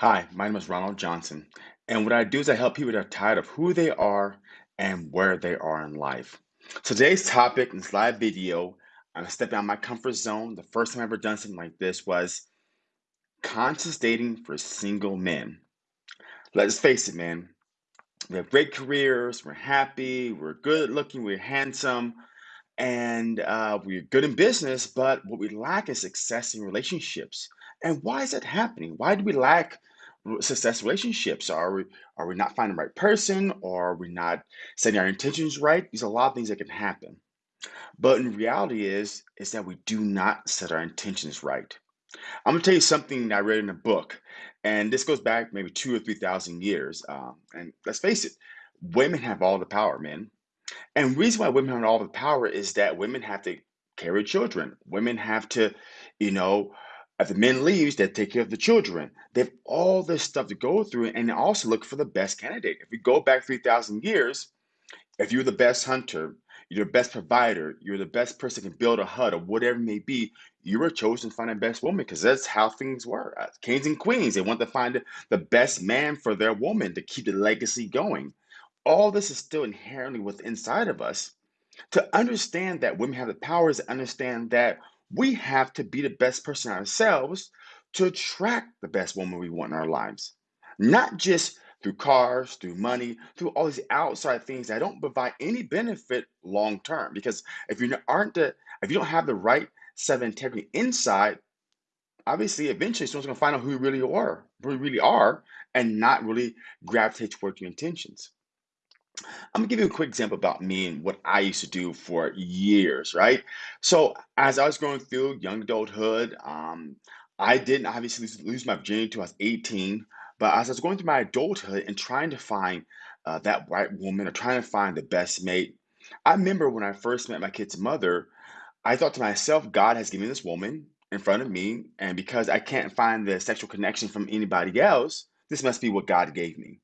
Hi, my name is Ronald Johnson, and what I do is I help people that are tired of who they are and where they are in life. Today's topic in this live video, I'm stepping out of my comfort zone. The first time I ever done something like this was conscious dating for single men. Let's face it, man. We have great careers, we're happy, we're good looking, we're handsome, and uh, we're good in business, but what we lack is success in relationships. And why is that happening? Why do we lack success relationships? Are we are we not finding the right person, or are we not setting our intentions right? There's a lot of things that can happen. But in reality, is is that we do not set our intentions right. I'm gonna tell you something I read in a book, and this goes back maybe two or three thousand years. Um, and let's face it, women have all the power, men and reason why women have all the power is that women have to carry children. Women have to, you know, if the men leaves, they take care of the children. They have all this stuff to go through and they also look for the best candidate. If we go back 3,000 years, if you're the best hunter, you're the best provider, you're the best person can build a hut or whatever it may be, you were chosen to find the best woman because that's how things were. Uh, kings and queens, they want to find the best man for their woman to keep the legacy going all this is still inherently within inside of us to understand that women have the powers to understand that we have to be the best person ourselves to attract the best woman we want in our lives. Not just through cars through money through all these outside things that don't provide any benefit long term. Because if you aren't the if you don't have the right set of integrity inside obviously eventually someone's to find out who you really are who you really are and not really gravitate towards your intentions I'm gonna give you a quick example about me and what I used to do for years, right? So as I was going through young adulthood, um, I didn't obviously lose, my virginity until I was 18. But as I was going through my adulthood and trying to find uh, that right woman or trying to find the best mate, I remember when I first met my kid's mother, I thought to myself, God has given this woman in front of me, and because I can't find the sexual connection from anybody else, this must be what God gave me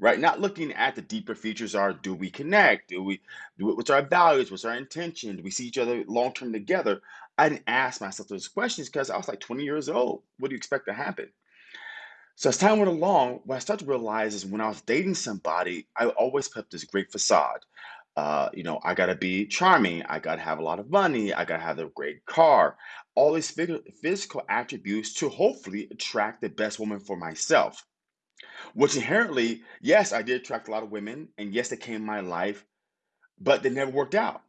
right? Not looking at the deeper features are do we connect? Do we do what's our values? What's our intention? Do we see each other long term together? I didn't ask myself those questions because I was like 20 years old. What do you expect to happen? So as time went along, what I started to realize is when I was dating somebody, I always put up this great facade. Uh, you know, I gotta be charming, I gotta have a lot of money, I gotta have a great car, all these physical physical attributes to hopefully attract the best woman for myself. Which inherently, yes, I did attract a lot of women, and yes, they came in my life, but they never worked out.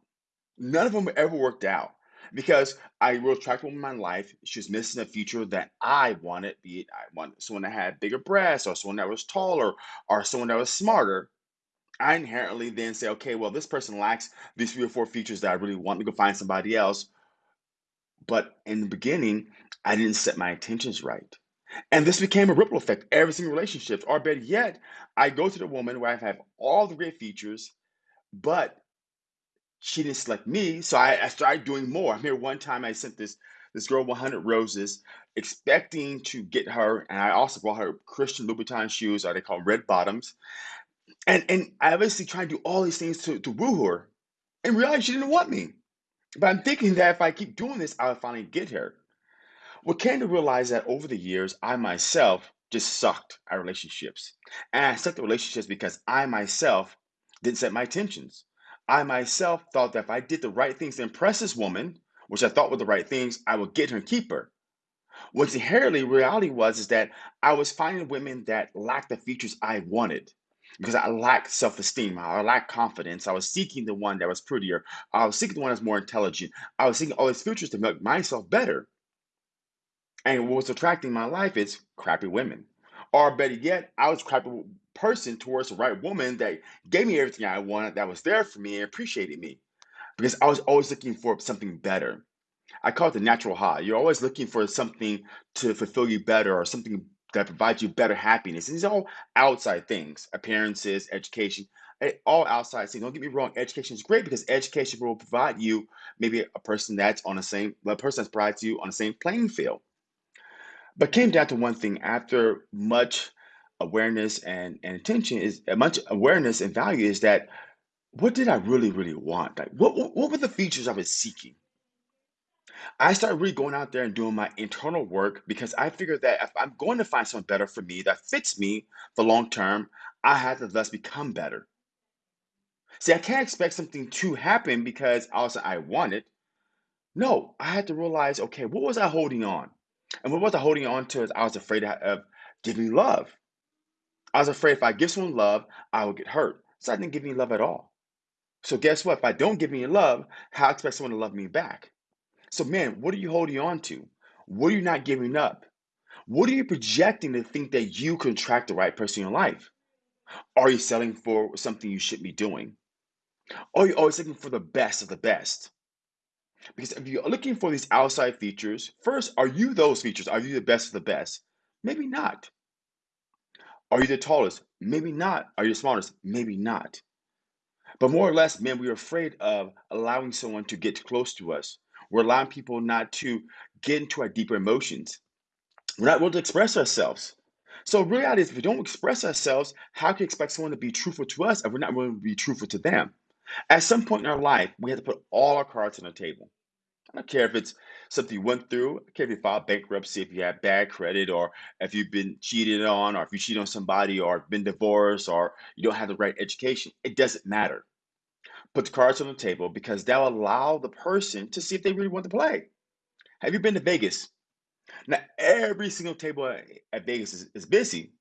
None of them ever worked out because I will attract a woman in my life. She was missing a feature that I wanted, be it I wanted someone that had bigger breasts or someone that was taller or someone that was smarter. I inherently then say, okay, well, this person lacks these three or four features that I really want to go find somebody else. But in the beginning, I didn't set my intentions right. And this became a ripple effect every single relationship. Or better yet, I go to the woman where I have all the great features, but she didn't select me. So I, I started doing more. I remember one time I sent this this girl 100 roses, expecting to get her, and I also bought her Christian Louboutin shoes, or they call red bottoms. And and I obviously tried to do all these things to, to woo her. And realized she didn't want me. But I'm thinking that if I keep doing this, I'll finally get her. What came to realize that over the years, I myself just sucked at relationships. And I sucked at relationships because I myself didn't set my intentions. I myself thought that if I did the right things to impress this woman, which I thought were the right things, I would get her and keep her. What's inherently reality was is that I was finding women that lacked the features I wanted. Because I lacked self-esteem, I lacked confidence. I was seeking the one that was prettier. I was seeking the one that was more intelligent. I was seeking all these features to make myself better. And what was attracting my life is crappy women. Or better yet, I was a crappy person towards the right woman that gave me everything I wanted, that was there for me and appreciated me. Because I was always looking for something better. I call it the natural high. You're always looking for something to fulfill you better or something that provides you better happiness. And these are all outside things, appearances, education, eh, all outside things. Don't get me wrong, education is great because education will provide you maybe a person that's on the same, a person that provides you on the same playing field. But came down to one thing after much awareness and, and attention is uh, much awareness and value is that what did I really, really want? Like what, what what were the features I was seeking? I started really going out there and doing my internal work because I figured that if I'm going to find something better for me that fits me for long term, I had to thus become better. See, I can't expect something to happen because also I want it. No, I had to realize, okay, what was I holding on? And what was I holding on to is I was afraid of giving love. I was afraid if I give someone love, I would get hurt. So I didn't give any love at all. So guess what? If I don't give any love, how expect someone to love me back? So man, what are you holding on to? What are you not giving up? What are you projecting to think that you can attract the right person in your life? Are you selling for something you should be doing? Are you always looking for the best of the best? Because if you're looking for these outside features, first, are you those features? Are you the best of the best? Maybe not. Are you the tallest? Maybe not. Are you the smartest? Maybe not. But more or less, man, we're afraid of allowing someone to get close to us. We're allowing people not to get into our deeper emotions. We're not willing to express ourselves. So reality is if we don't express ourselves, how can you expect someone to be truthful to us if we're not willing to be truthful to them? At some point in our life, we have to put all our cards on the table. I don't care if it's something you went through. I don't care if you filed bankruptcy, if you have bad credit, or if you've been cheated on, or if you cheat on somebody, or been divorced, or you don't have the right education. It doesn't matter. Put the cards on the table because that'll allow the person to see if they really want to play. Have you been to Vegas? Now, every single table at, at Vegas is, is busy,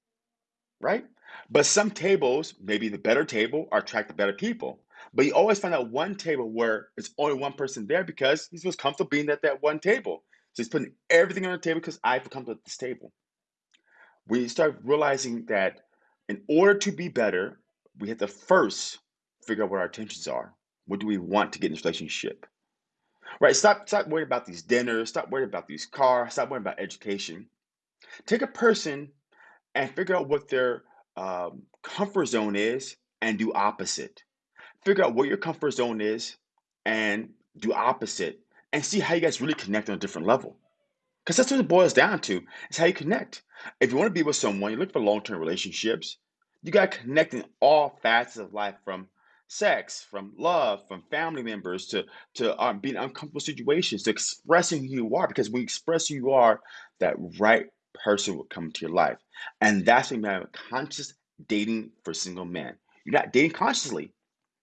right? But some tables, maybe the better table, attract the better people. But you always find out one table where it's only one person there because he's most comfortable being at that one table. So he's putting everything on the table because I feel comfortable at this table. We start realizing that in order to be better, we have to first figure out what our intentions are. What do we want to get in this relationship? Right? Stop, stop worrying about these dinners. Stop worrying about these cars. Stop worrying about education. Take a person and figure out what their um, comfort zone is and do opposite. Figure out what your comfort zone is and do opposite and see how you guys really connect on a different level. Because that's what it boils down to, is how you connect. If you want to be with someone, you look for long-term relationships, you got to connect in all facets of life from sex, from love, from family members to to um, being in uncomfortable situations, to expressing who you are. Because when you express who you are, that right person will come into your life, and that's when you have conscious dating for single men. You're not dating consciously.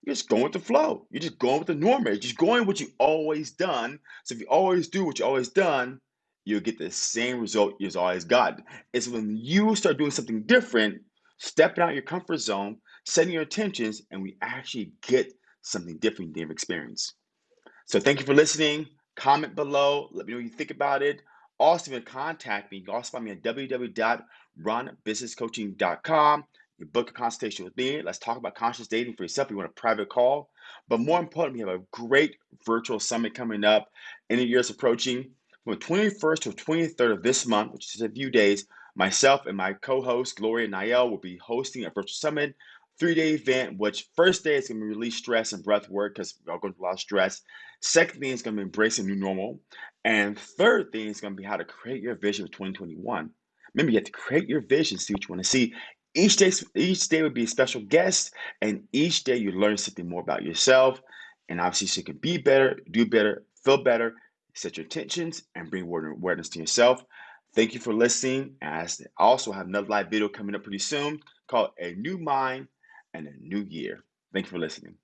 You're just going with the flow. You're just going with the norm. You're just going what you always done. So if you always do what you always done, you'll get the same result you've always gotten. It's when you start doing something different, stepping out your comfort zone, setting your intentions, and we actually get something different you've experienced. So thank you for listening. Comment below. Let me know what you think about it. Also, you can contact me. You can also find me at www.runbusinesscoaching.com. You book a consultation with me. Let's talk about conscious dating for yourself. You want a private call. But more importantly, we have a great virtual summit coming up. End of year approaching. From the 21st to the 23rd of this month, which is a few days, myself and my co-host Gloria Niel will be hosting a virtual summit three-day event, which first day is going to be release stress and breath work because we're all going through a lot of stress. Second thing is going to be embracing a new normal. And third thing is going to be how to create your vision for 2021. Remember, you have to create your vision, see what you want to see. Each day, each day would be a special guest, and each day you learn something more about yourself. And obviously, so you can be better, do better, feel better, set your intentions, and bring awareness to yourself. Thank you for listening. As I also have another live video coming up pretty soon called A New Mind and a New Year. Thank you for listening.